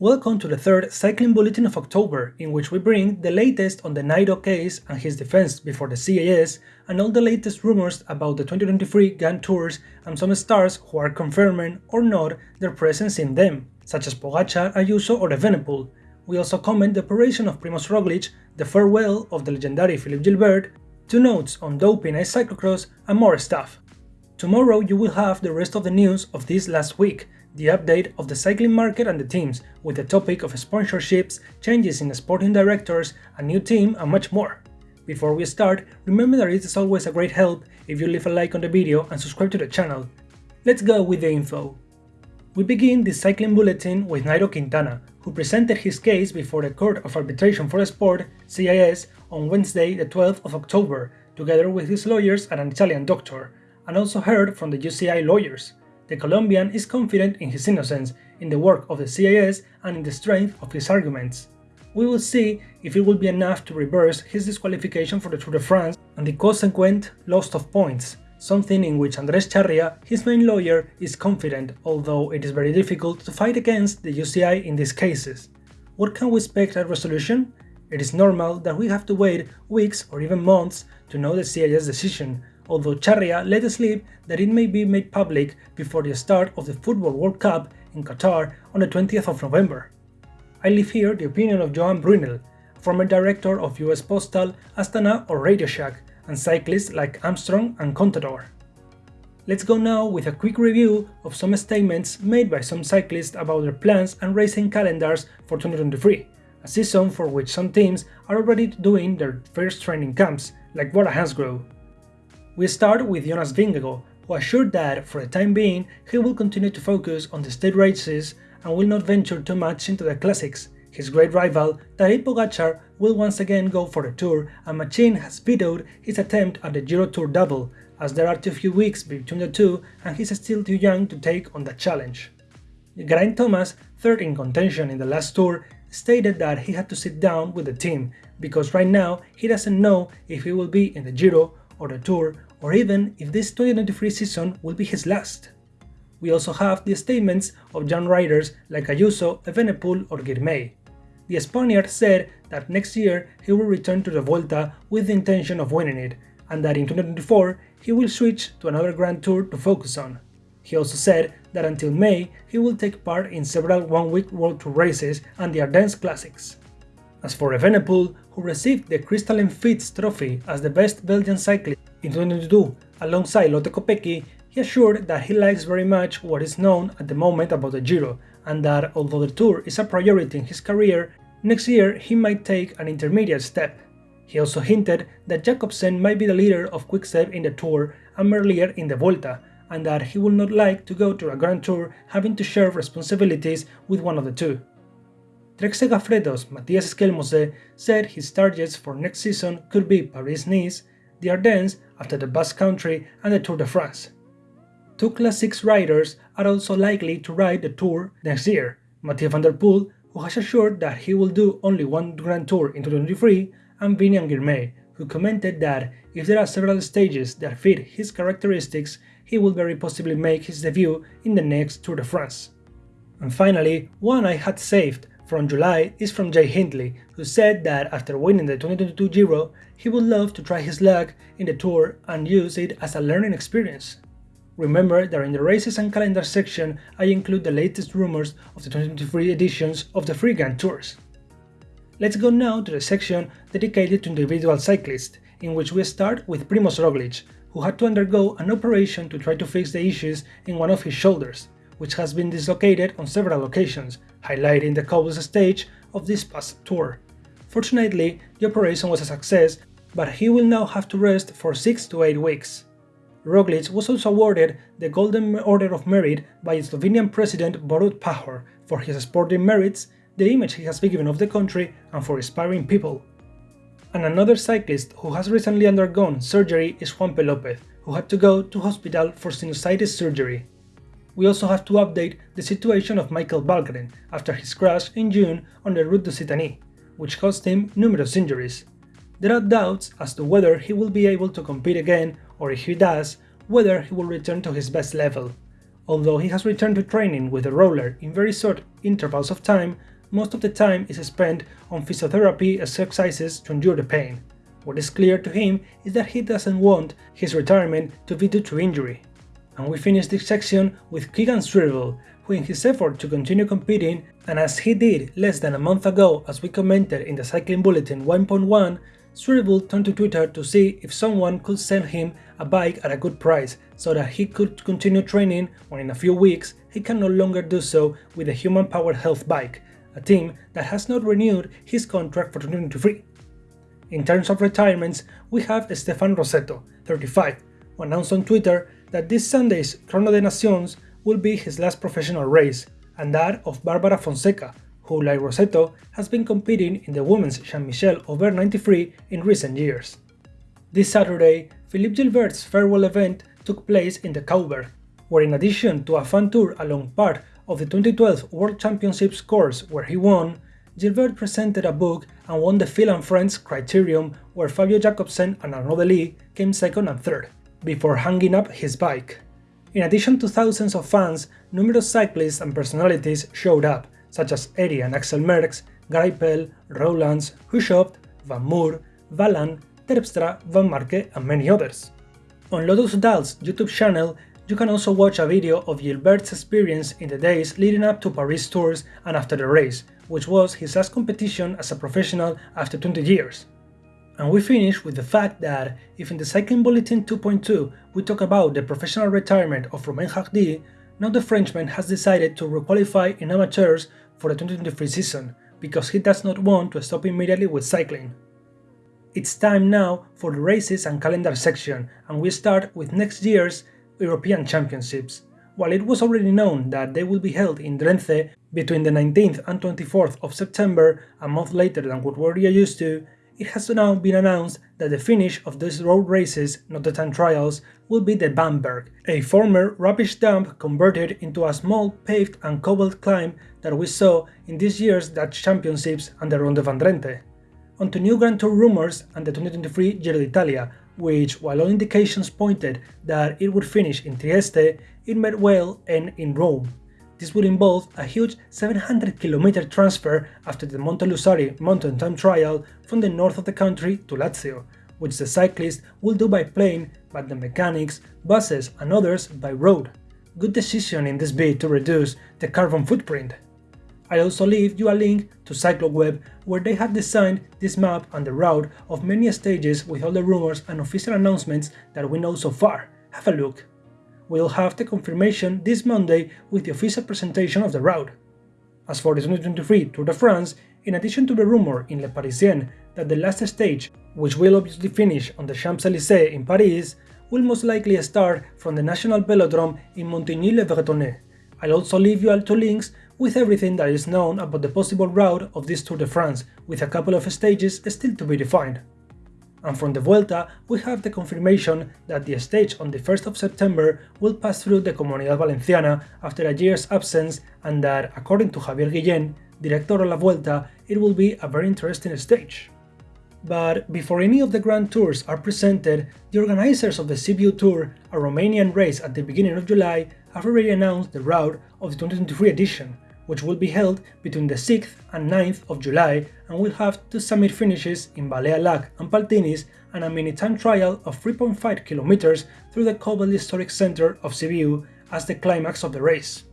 Welcome to the third Cycling Bulletin of October, in which we bring the latest on the Nairo case and his defense before the CAS, and all the latest rumors about the 2023 Grand Tours and some stars who are confirming or not their presence in them, such as Pogacar, Ayuso or Evenepoel. We also comment the operation of Primoz Roglic, the farewell of the legendary Philippe Gilbert, two notes on doping and cyclocross, and more stuff. Tomorrow you will have the rest of the news of this last week, the update of the cycling market and the teams, with the topic of sponsorships, changes in the sporting directors, a new team and much more. Before we start, remember that it is always a great help if you leave a like on the video and subscribe to the channel. Let's go with the info. We begin this cycling bulletin with Nairo Quintana, who presented his case before the Court of Arbitration for Sport CIS on Wednesday the 12th of October, together with his lawyers and an Italian doctor, and also heard from the UCI lawyers. The Colombian is confident in his innocence, in the work of the CIS and in the strength of his arguments. We will see if it will be enough to reverse his disqualification for the Tour de France and the consequent loss of points, something in which Andres Charria, his main lawyer, is confident, although it is very difficult to fight against the UCI in these cases. What can we expect at resolution? It is normal that we have to wait weeks or even months to know the CIS decision, although Charria let slip that it may be made public before the start of the Football World Cup in Qatar on the 20th of November. I leave here the opinion of Johan Bruyneel, former director of US Postal, Astana or Radio Shack, and cyclists like Armstrong and Contador. Let's go now with a quick review of some statements made by some cyclists about their plans and racing calendars for 2023, a season for which some teams are already doing their first training camps, like Bora Hansgrohe. We start with Jonas Vingegaard, who assured that, for the time being, he will continue to focus on the state races and will not venture too much into the classics. His great rival, Tadej Pogacar, will once again go for the Tour and Matxin has vetoed his attempt at the Giro Tour double, as there are too few weeks between the two and he's still too young to take on that challenge. Geraint Thomas, third in contention in the last Tour, stated that he had to sit down with the team, because right now he doesn't know if he will be in the Giro or the Tour or even if this 2023 season will be his last. We also have the statements of young riders like Ayuso, Evenepoel or Girmay. The Spaniard said that next year he will return to the Volta with the intention of winning it, and that in 2024 he will switch to another Grand Tour to focus on. He also said that until May he will take part in several one-week World Tour races and the Ardennes Classics. As for Evenepoel, who received the Crystal Fiets trophy as the best Belgian cyclist in 2022 alongside Lotte Kopecky, he assured that he likes very much what is known at the moment about the Giro, and that although the Tour is a priority in his career, next year he might take an intermediate step. He also hinted that Jakobsen might be the leader of Quickstep in the Tour and Merlier in the Volta, and that he would not like to go to a Grand Tour having to share responsibilities with one of the two. Trek Segafredo's Mattias Skjelmose said his targets for next season could be Paris-Nice, the Ardennes after the Basque Country and the Tour de France. Two Classics riders are also likely to ride the Tour next year, Mathieu van der Poel, who has assured that he will do only one Grand Tour in 2023, and Biniam Girmay, who commented that if there are several stages that fit his characteristics, he will very possibly make his debut in the next Tour de France. And finally, one I had saved from July is from Jay Hindley, who said that after winning the 2022 Giro, he would love to try his luck in the Tour and use it as a learning experience. Remember that in the races and calendar section I include the latest rumors of the 2023 editions of the Free Grand Tours. Let's go now to the section dedicated to individual cyclists, in which we start with Primoz Roglic, who had to undergo an operation to try to fix the issues in one of his shoulders, which has been dislocated on several occasions, highlighting the cobbles stage of this past tour. Fortunately, the operation was a success, but he will now have to rest for 6 to 8 weeks. Roglic was also awarded the Golden Order of Merit by Slovenian President Borut Pahor for his sporting merits, the image he has given of the country, and for inspiring people. And another cyclist who has recently undergone surgery is Juanpe Lopez, who had to go to hospital for sinusitis surgery we also have to update the situation of Michael Valgren after his crash in June on the Route d'Occitanie, which caused him numerous injuries. There are doubts as to whether he will be able to compete again or if he does, whether he will return to his best level. Although he has returned to training with the roller in very short intervals of time, most of the time is spent on physiotherapy exercises to endure the pain. What is clear to him is that he doesn't want his retirement to be due to injury. And we finish this section with Keegan Swirbul, who in his effort to continue competing, and as he did less than a month ago as we commented in the Cycling Bulletin 1.1, Swirbul turned to Twitter to see if someone could send him a bike at a good price so that he could continue training when in a few weeks he can no longer do so with a human-powered health bike, a team that has not renewed his contract for 2023. In terms of retirements, we have Stefan Rossetto, 35, who announced on Twitter that this Sunday's Chrono des Nations will be his last professional race, and that of Barbara Fonseca, who, like Rossetto, has been competing in the women's Jean-Michel over 93 in recent years. This Saturday, Philippe Gilbert's farewell event took place in the Cauberg, where in addition to a fan tour along part of the 2012 World Championships course where he won, Gilbert presented a book and won the Phil and Friends Criterium where Fabio Jakobsen and Arnaud De Lie came second and third, before hanging up his bike. In addition to thousands of fans, numerous cyclists and personalities showed up, such as Eddy and Axel Merckx, Greipel, Roelandts, Hushovd, Van Moer, Valan, Terpstra, Vanmarcke and many others. On Lotto Soudal's YouTube channel, you can also watch a video of Gilbert's experience in the days leading up to Paris Tours and after the race, which was his last competition as a professional after 20 years. And we finish with the fact that if in the second Bulletin 2.2 we talk about the professional retirement of Romain Hardy, now the Frenchman has decided to requalify in amateurs for the 2023 season, because he does not want to stop immediately with cycling. It's time now for the races and calendar section, and we start with next year's European Championships. While it was already known that they will be held in Drenthe between the 19th and 24th of September, a month later than what we're used to, it has now been announced that the finish of these road races, not the time trials, will be the VAMberg, a former rubbish dump converted into a small paved and cobbled climb that we saw in this year's Dutch Championships and the Ronde van Drenthe. On to new Grand Tour rumours and the 2023 Giro d'Italia, which, while all indications pointed that it would finish in Trieste, it may well end in Rome. This would involve a huge 700 km transfer after the Monte Lusari mountain time trial from the north of the country to Lazio, which the cyclist will do by plane, but the mechanics, buses and others by road. Good decision in this bid to reduce the carbon footprint. I'll also leave you a link to CycloWeb where they have designed this map and the route of many stages with all the rumors and official announcements that we know so far. Have a look we'll have the confirmation this Monday with the official presentation of the route. As for the 2023 Tour de France, in addition to the rumor in Le Parisien that the last stage, which will obviously finish on the Champs-Élysées in Paris, will most likely start from the National Velodrome in Montigny-le-Bretonneux. I'll also leave you all two links with everything that is known about the possible route of this Tour de France, with a couple of stages still to be defined and from the Vuelta we have the confirmation that the stage on the 1st of September will pass through the Comunidad Valenciana after a year's absence and that, according to Javier Guillén, Director of la Vuelta, it will be a very interesting stage. But before any of the Grand Tours are presented, the organizers of the Sibiu Tour, a Romanian race at the beginning of July, have already announced the route of the 2023 edition, which will be held between the 6th and 9th of July and will have two summit finishes in Balea Lac and Paltinis and a mini time trial of 3.5 km through the cobbled historic center of Sibiu as the climax of the race.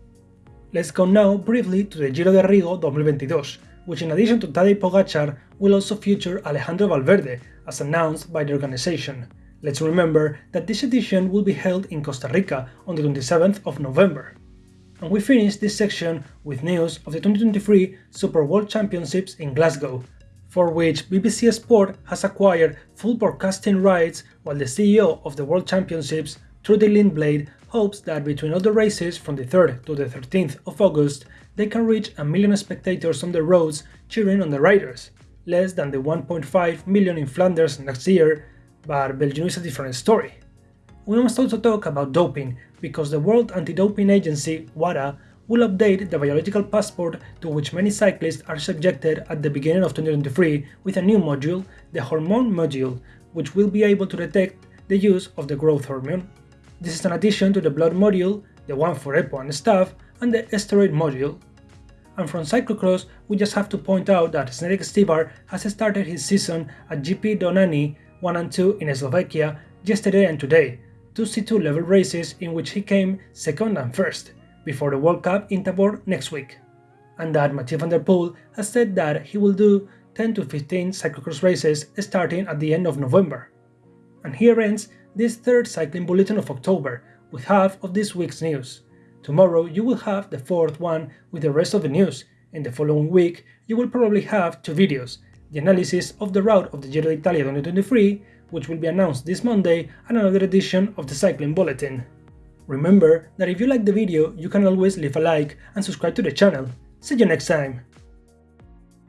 Let's go now briefly to the Giro de Rigo 2022, which in addition to Tadej Pogacar will also feature Alejandro Valverde, as announced by the organization. Let's remember that this edition will be held in Costa Rica on the 27th of November. And we finish this section with news of the 2023 Super World Championships in Glasgow, for which BBC Sport has acquired full broadcasting rights while the CEO of the World Championships, Trudy Lindblade, hopes that between all the races from the 3rd to the 13th of August, they can reach a million spectators on the roads cheering on the riders, less than the 1.5 million in Flanders next year, but Belgium is a different story. We must also talk about doping, because the World Anti-Doping Agency, WADA, will update the biological passport to which many cyclists are subjected at the beginning of 2023 with a new module, the hormone module, which will be able to detect the use of the growth hormone. This is an addition to the blood module, the one for EPO and staff, and the Steroid module. And from cyclocross, we just have to point out that Zdenek Stybar has started his season at GP Donani 1 and 2 in Slovakia yesterday and today, two C2 level races in which he came second and first, before the World Cup in Tabor next week. And that Mathieu van der Poel has said that he will do 10 to 15 cyclocross races starting at the end of November. And here ends this third cycling bulletin of October, with half of this week's news. Tomorrow you will have the fourth one with the rest of the news. In the following week you will probably have two videos, the analysis of the route of the Giro d'Italia 2023 which will be announced this Monday, and another edition of the Cycling Bulletin. Remember that if you like the video, you can always leave a like and subscribe to the channel. See you next time!